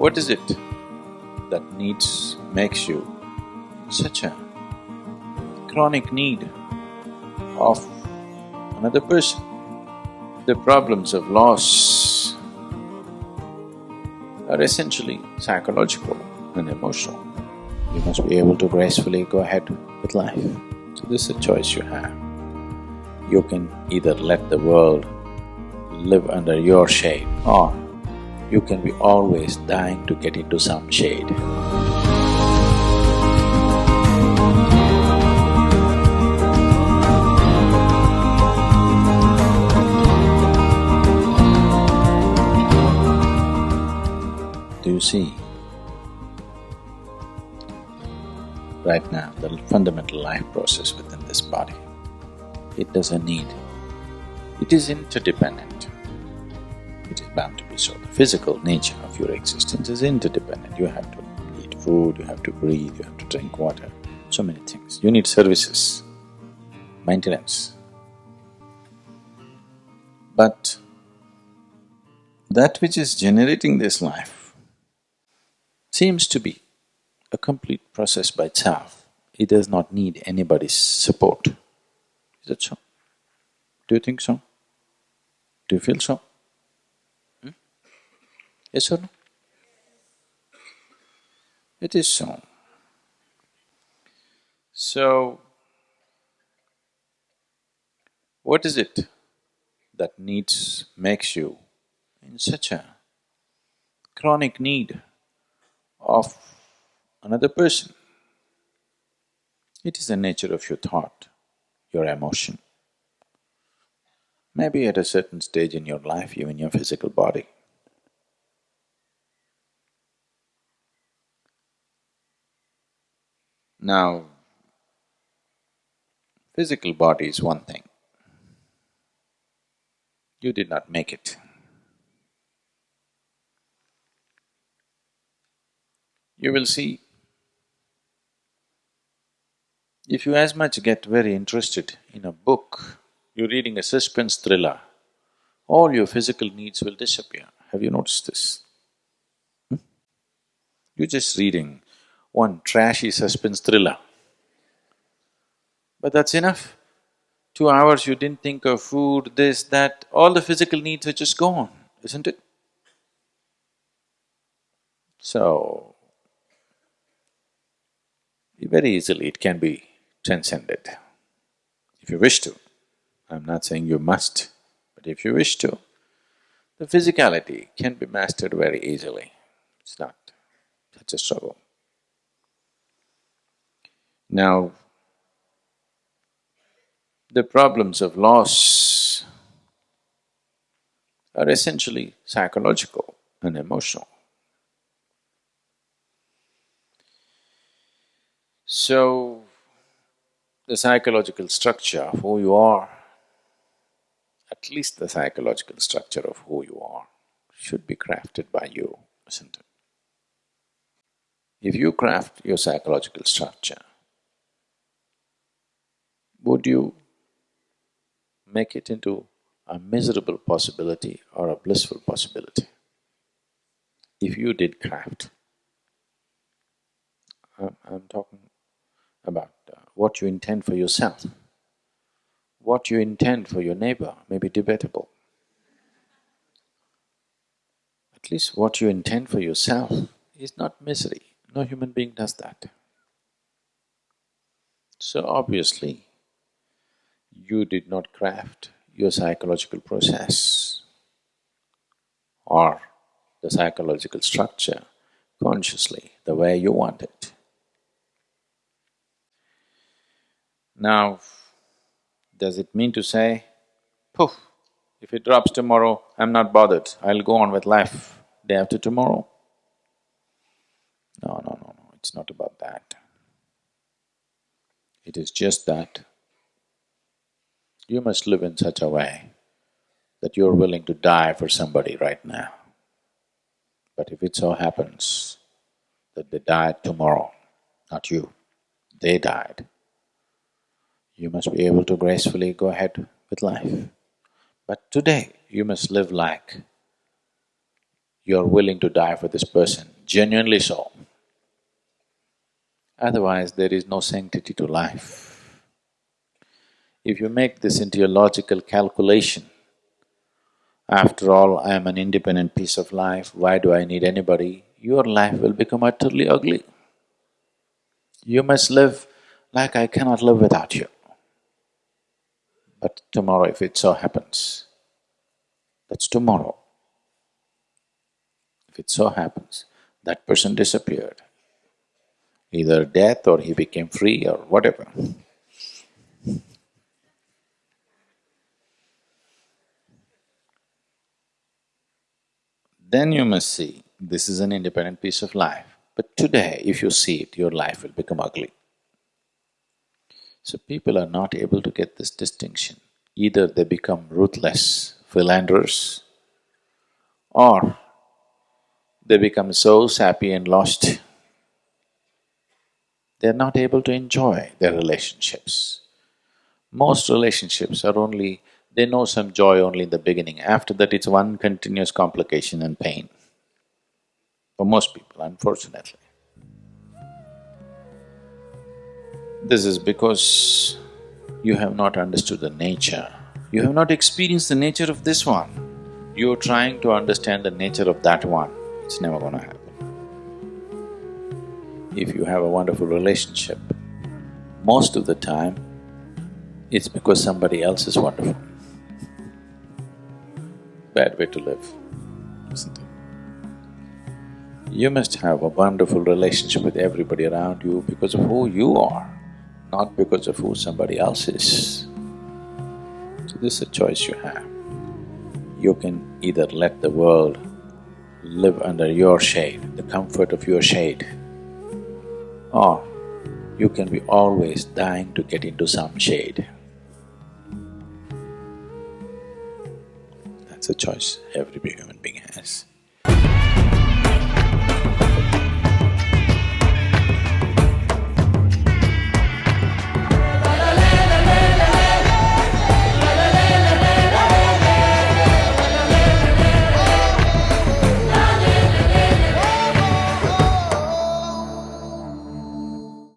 What is it that needs… makes you such a chronic need of another person? The problems of loss are essentially psychological and emotional. You must be able to gracefully go ahead with life. So this is a choice you have. You can either let the world live under your shade or you can be always dying to get into some shade. Do you see? Right now, the fundamental life process within this body, it doesn't need, it is interdependent. It is bound to be so. The physical nature of your existence is interdependent. You have to eat food, you have to breathe, you have to drink water, so many things. You need services, maintenance. But that which is generating this life seems to be a complete process by itself. It does not need anybody's support. Is that so? Do you think so? Do you feel so? Yes or no? It is so. So, what is it that needs… makes you in such a chronic need of another person? It is the nature of your thought, your emotion. Maybe at a certain stage in your life, even your physical body. Now, physical body is one thing. You did not make it. You will see, if you as much get very interested in a book, you're reading a suspense thriller, all your physical needs will disappear. Have you noticed this? Hmm? You're just reading one trashy suspense thriller. But that's enough. Two hours you didn't think of food, this, that, all the physical needs are just gone, isn't it? So, very easily it can be transcended, if you wish to. I'm not saying you must, but if you wish to, the physicality can be mastered very easily. It's not such a struggle. Now, the problems of loss are essentially psychological and emotional. So, the psychological structure of who you are, at least the psychological structure of who you are, should be crafted by you, isn't it? If you craft your psychological structure, would you make it into a miserable possibility or a blissful possibility? If you did craft, I'm, talking about uh, what you intend for yourself. What you intend for your neighbor may be debatable. At least what you intend for yourself is not misery. No human being does that. So obviously, you did not craft your psychological process or the psychological structure consciously the way you want it. Now, does it mean to say, poof, if it drops tomorrow, I'm not bothered, I'll go on with life day after tomorrow? No, no, no, no, it's not about that. It is just that you must live in such a way that you're willing to die for somebody right now. But if it so happens that they died tomorrow, not you, they died, you must be able to gracefully go ahead with life. But today, you must live like you're willing to die for this person, genuinely so. Otherwise, there is no sanctity to life. If you make this into a logical calculation, after all, I am an independent piece of life, why do I need anybody? Your life will become utterly ugly. You must live like I cannot live without you. But tomorrow if it so happens, that's tomorrow. If it so happens, that person disappeared, either death or he became free or whatever. Then you must see, this is an independent piece of life. But today, if you see it, your life will become ugly. So people are not able to get this distinction. Either they become ruthless philanderers, or they become so sappy and lost, they're not able to enjoy their relationships. Most relationships are only… they know some joy only in the beginning, after that it's one continuous complication and pain. For most people, unfortunately. This is because you have not understood the nature. You have not experienced the nature of this one. You're trying to understand the nature of that one, it's never gonna happen. If you have a wonderful relationship, most of the time, it's because somebody else is wonderful. Bad way to live, isn't it? You must have a wonderful relationship with everybody around you because of who you are not because of who somebody else is. So this is a choice you have. You can either let the world live under your shade, the comfort of your shade, or you can be always dying to get into some shade. A choice every human being has.